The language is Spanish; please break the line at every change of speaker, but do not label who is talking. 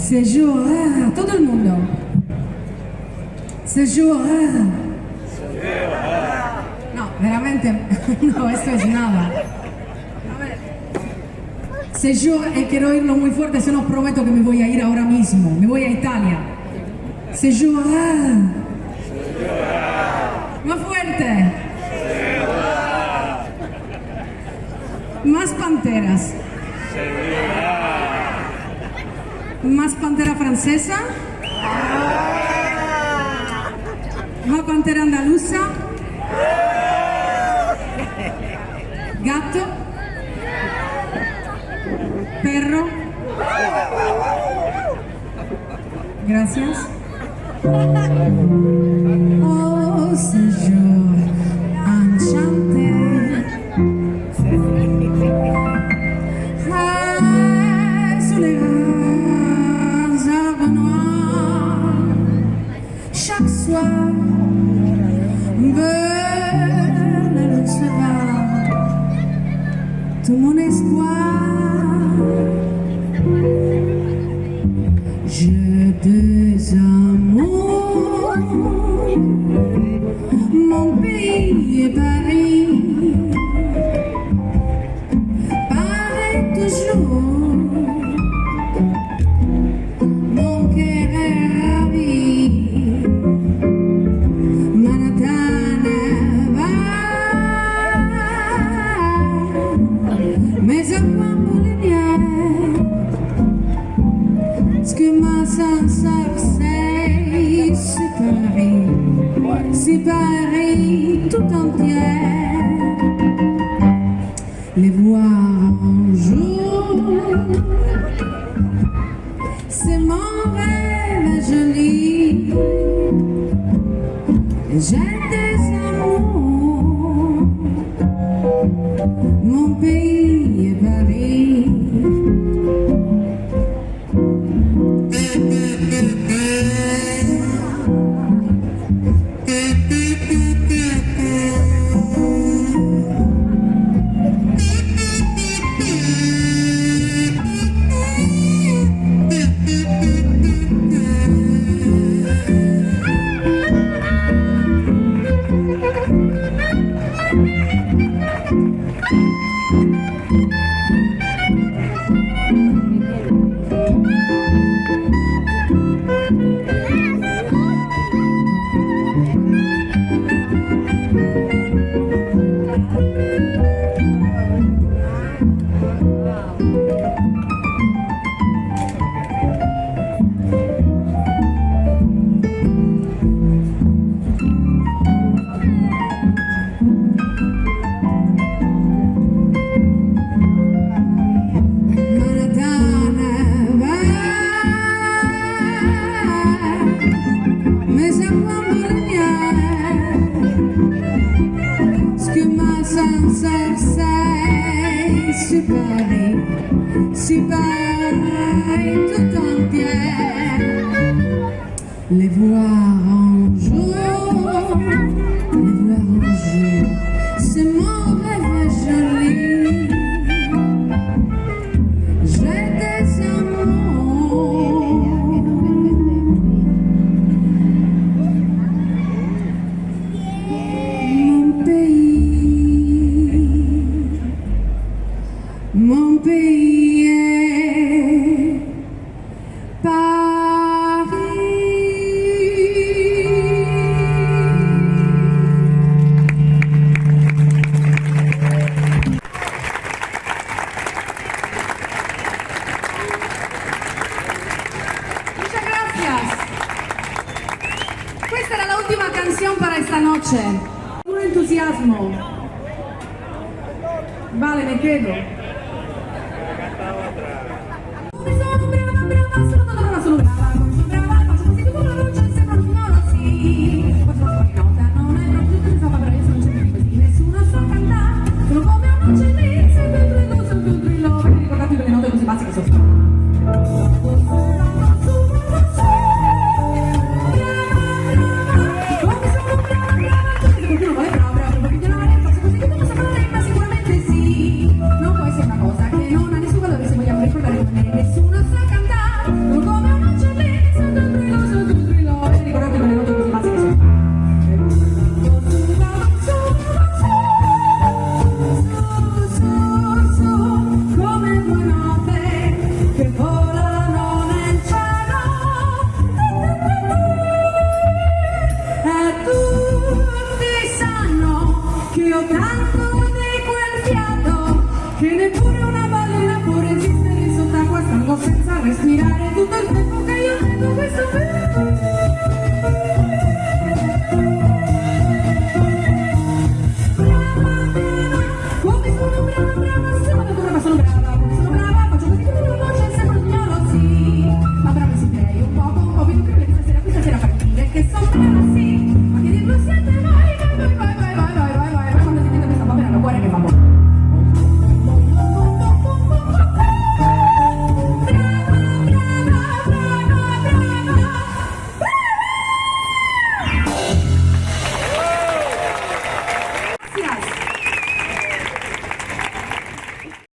Se todo el mundo. Se. No, veramente, no, esto es nada. Se yo eh, quiero oírlo muy fuerte, se no prometo que me voy a ir ahora mismo. Me voy a Italia. Se llora. Más fuerte. Más panteras. Más pantera francesa. Más pantera andaluza. Gato. Perro. Gracias. Oh, Señor, enchanté. Les voir un jour. C'est mon rêve joli. J'ai des amours. Mon pays si belle tout entière, les voir en. Questa noche. Un entusiasmo. Vale, me quedo.